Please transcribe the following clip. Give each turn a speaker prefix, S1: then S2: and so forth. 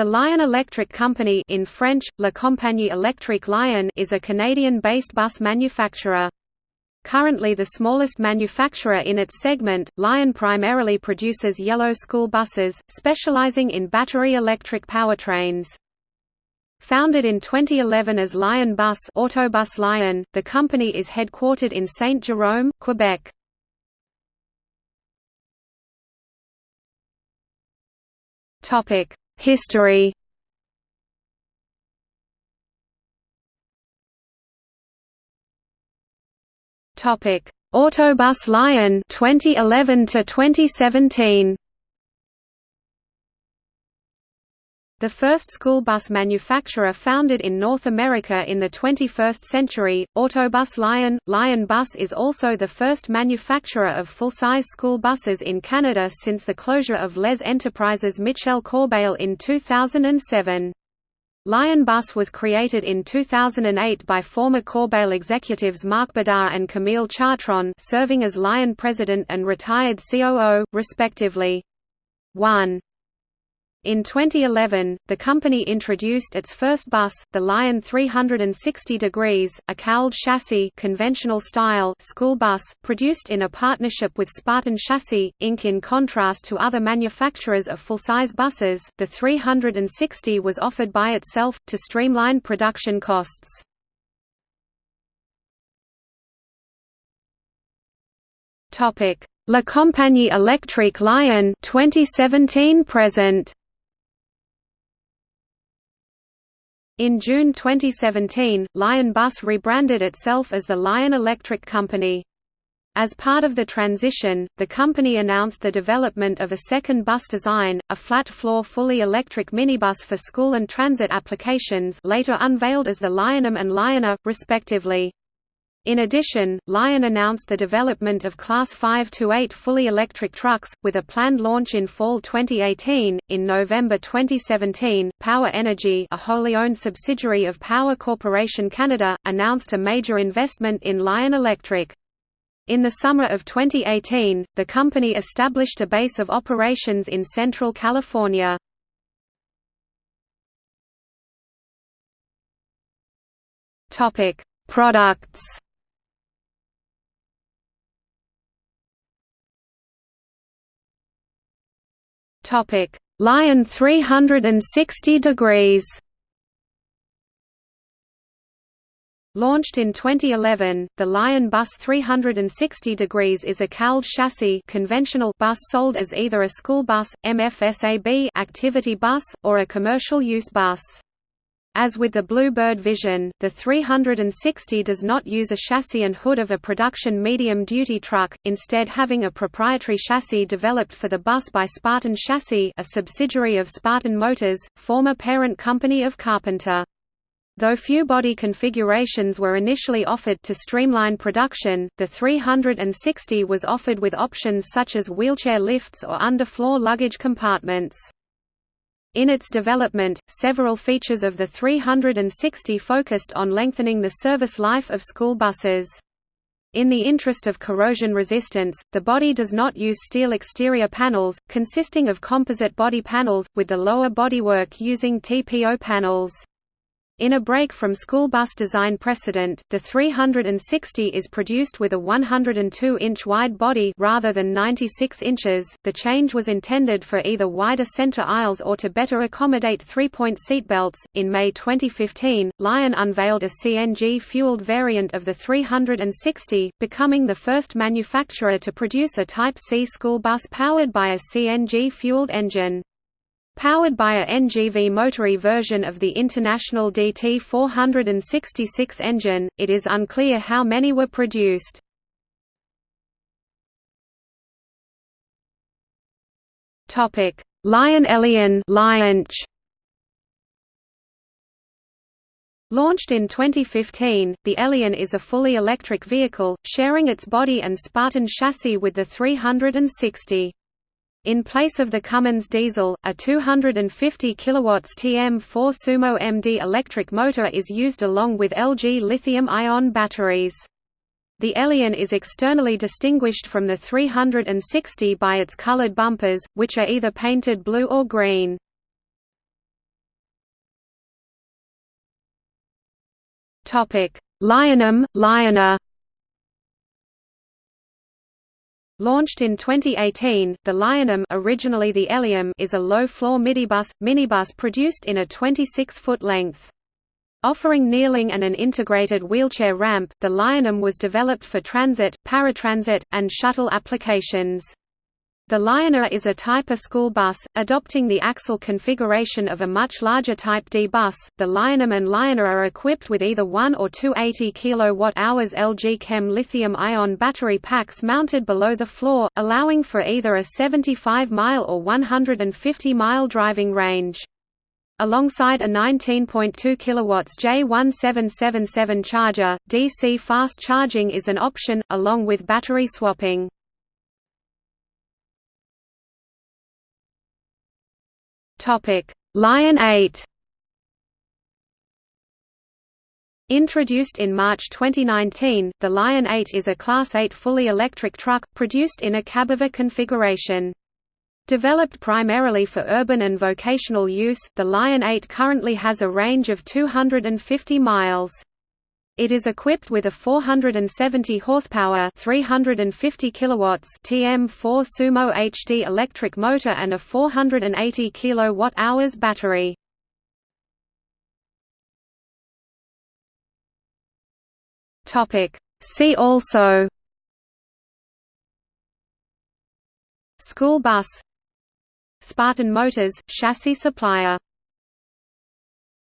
S1: The Lion Electric Company in French, La Compagnie Électrique Lion is a Canadian-based bus manufacturer. Currently the smallest manufacturer in its segment, Lion primarily produces yellow school buses, specializing in battery electric powertrains. Founded in 2011 as Lion Bus Autobus Lion, the company is headquartered in Saint-Jérôme, Quebec. Topic: History Topic: Autobus Lion 2011 to 2017. The first school bus manufacturer founded in North America in the 21st century, Autobus Lion, Lion Bus is also the first manufacturer of full-size school buses in Canada since the closure of Les Enterprises Michel Corbeil in 2007. Lion Bus was created in 2008 by former Corbeil executives Marc Bédard and Camille Chartrand serving as Lion president and retired COO, respectively. 1. In 2011, the company introduced its first bus, the Lion 360 degrees, a cowled chassis conventional style school bus, produced in a partnership with Spartan Chassis, Inc. In contrast to other manufacturers of full-size buses, the 360 was offered by itself, to streamline production costs. La Compagnie Électrique Lion 2017 present In June 2017, Lion Bus rebranded itself as the Lion Electric Company. As part of the transition, the company announced the development of a second bus design, a flat-floor fully electric minibus for school and transit applications later unveiled as the LionM and LionA, respectively. In addition, Lion announced the development of Class 5 to 8 fully electric trucks, with a planned launch in fall 2018. In November 2017, Power Energy, a wholly owned subsidiary of Power Corporation Canada, announced a major investment in Lion Electric. In the summer of 2018, the company established a base of operations in Central California. Topic: Products Topic: Lion 360 degrees. Launched in 2011, the Lion Bus 360 degrees is a cowled chassis conventional bus sold as either a school bus, MFSAB activity bus, or a commercial use bus. As with the Blue Bird Vision, the 360 does not use a chassis and hood of a production medium-duty truck, instead having a proprietary chassis developed for the bus by Spartan Chassis a subsidiary of Spartan Motors, former parent company of Carpenter. Though few body configurations were initially offered to streamline production, the 360 was offered with options such as wheelchair lifts or underfloor luggage compartments. In its development, several features of the 360 focused on lengthening the service life of school buses. In the interest of corrosion resistance, the body does not use steel exterior panels, consisting of composite body panels, with the lower bodywork using TPO panels. In a break from school bus design precedent, the 360 is produced with a 102-inch wide body rather than 96 inches. The change was intended for either wider center aisles or to better accommodate three-point seatbelts. In May 2015, Lion unveiled a CNG-fueled variant of the 360, becoming the first manufacturer to produce a Type C school bus powered by a CNG-fueled engine. Powered by a NGV Motori version of the International DT466 engine, it is unclear how many were produced. Lion Elion LionC. Launched in 2015, the Elion is a fully electric vehicle, sharing its body and Spartan chassis with the 360. In place of the Cummins diesel, a 250 kW TM4 Sumo MD electric motor is used along with LG lithium-ion batteries. The Elion is externally distinguished from the 360 by its colored bumpers, which are either painted blue or green. LionM, LionA Launched in 2018, the LionM originally the Elium is a low-floor midibus, minibus produced in a 26-foot length. Offering kneeling and an integrated wheelchair ramp, the LionM was developed for transit, paratransit, and shuttle applications. The LionA is a Type A school bus, adopting the axle configuration of a much larger Type D bus. The LionM and LionA are equipped with either one or two 80 kWh LG Chem lithium-ion battery packs mounted below the floor, allowing for either a 75-mile or 150-mile driving range. Alongside a 19.2 kW J1777 charger, DC fast charging is an option, along with battery swapping. Topic: Lion 8. Introduced in March 2019, the Lion 8 is a Class 8 fully electric truck, produced in a cabover configuration. Developed primarily for urban and vocational use, the Lion 8 currently has a range of 250 miles. It is equipped with a 470 horsepower, 350 kilowatts TM4 Sumo HD electric motor and a 480 kilowatt-hours battery. Topic: See also School bus Spartan Motors chassis supplier